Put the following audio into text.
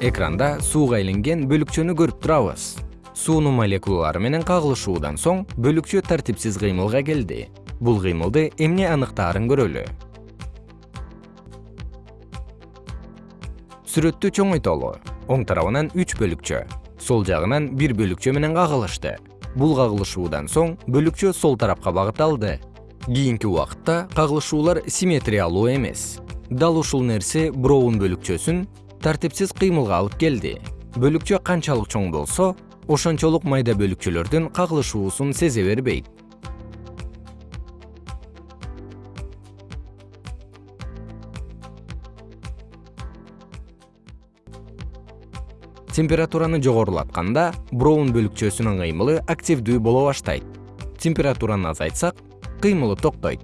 экранда сууга айланген бөлүкчөнү көрүп турабыз. Суунун молекулалары менен кагылышуудан соң бөлүкчө тартипсиз кыймылга келди. Бул кыймылды эмне аныктаарын көрөлү. Сүрөттү чоңойтолу. Оң тарабынан үч бөлүкчө. Сол жагынан бир бөлүкчө менен кагылышты. Бул кагылышуудан соң бөлүкчө сол тарапка багыт алды кийинки убакытта кагылышуулар симметриялуу эмес. Дал ушул нерсе броун бөлүкчөсүн тартипсиз кыймылга алып келди. Бөлүкчө канчалык чоң болсо ошончолук майда бөлүкчөлөрдүн кагылышуусун сезе бербейт. Температураны жогорулатканда броун бөлүкчөсүнүн кыймылы активдүү боло баштайт. Температураны азайтсак кыймылы токтойт